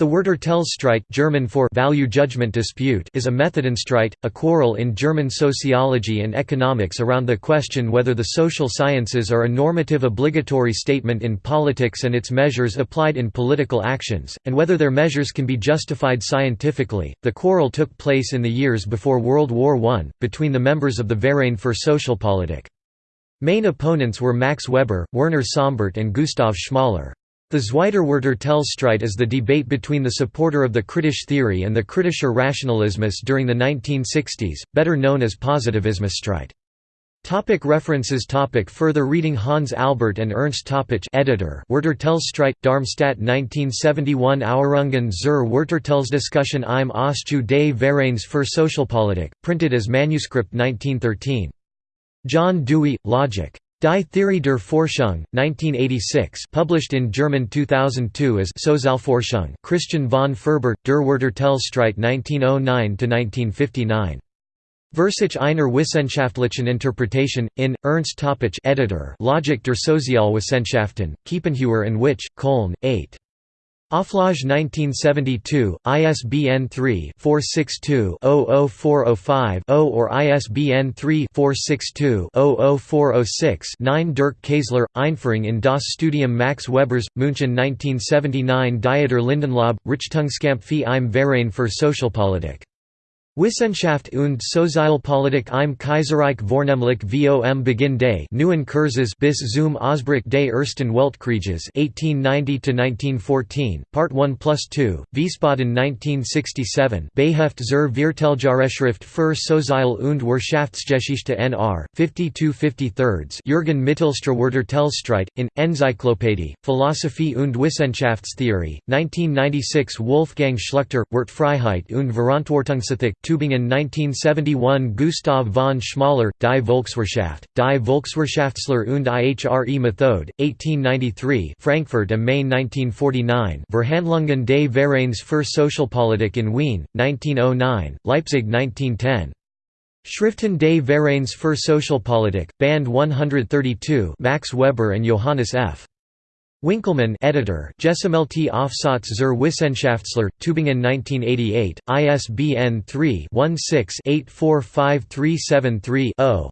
The Werturteilsstreit German for value judgment dispute is a Methodenstreit, a quarrel in German sociology and economics around the question whether the social sciences are a normative obligatory statement in politics and its measures applied in political actions, and whether their measures can be justified scientifically. The quarrel took place in the years before World War I, between the members of the Verein für Sozialpolitik. Main opponents were Max Weber, Werner Sombart and Gustav Schmoller. The Zweiterwerturteilsstreit is the debate between the supporter of the Kritisch theory and the Kritischer Rationalismus during the 1960s, better known as Positivismusstreit. Topic references topic Further reading Hans Albert and Ernst Topitsch editor Werturteilsstreit, Darmstadt 1971 Auerungen zur Werturteilsdiskussion im Ausschuss des Vereins für Sozialpolitik, printed as manuscript 1913. John Dewey, Logic. Die Theorie der Forschung, 1986 published in German 2002 as Sozialforschung Christian von Ferber, Der Werturteilsstreit 1909–1959. Versuch einer wissenschaftlichen Interpretation, in, Ernst Topitsch editor Logik der Sozialwissenschaften, Kiepenheuer and Witsch, Köln, 8. Auflage 1972, ISBN 3-462-00405-0 or ISBN 3-462-00406-9 Dirk Kaesler, Einführung in das Studium Max Webers, München 1979 Dieter Lindenlaub, Richtungskampf im Verein für Sozialpolitik Wissenschaft und Sozialpolitik im Kaiserreich Vornehmlich vom Beginn des Neuen Kurses bis zum Ausbruch des Ersten Weltkrieges 1890–1914, Part 1 plus 2, Wiesbaden 1967 Beheft zur Vierteljahrschrift für Sozial- und Wirtschaftsgeschichte nr. 52 Jürgen Mittelstraß Werturteilsstreit, in, Enzyklopädie, Philosophie und Wissenschaftstheorie, 1996 Wolfgang Schluchter, Wertfreiheit und Verantwortungsethik Tübingen 1971 Gustav von Schmoller, Die Volkswirtschaft, Die Volkswirtschaftslehre und ihre Methode, 1893 Frankfurt am Main 1949 Verhandlungen des Vereins für Sozialpolitik in Wien, 1909, Leipzig 1910 Schriften des Vereins für Sozialpolitik, Band 132 Max Weber and Johannes F. Winckelmann editor Gesellschaftliche Aufsatz zur Wissenschaftslehre, Tübingen 1988, ISBN 3-16-845373-0.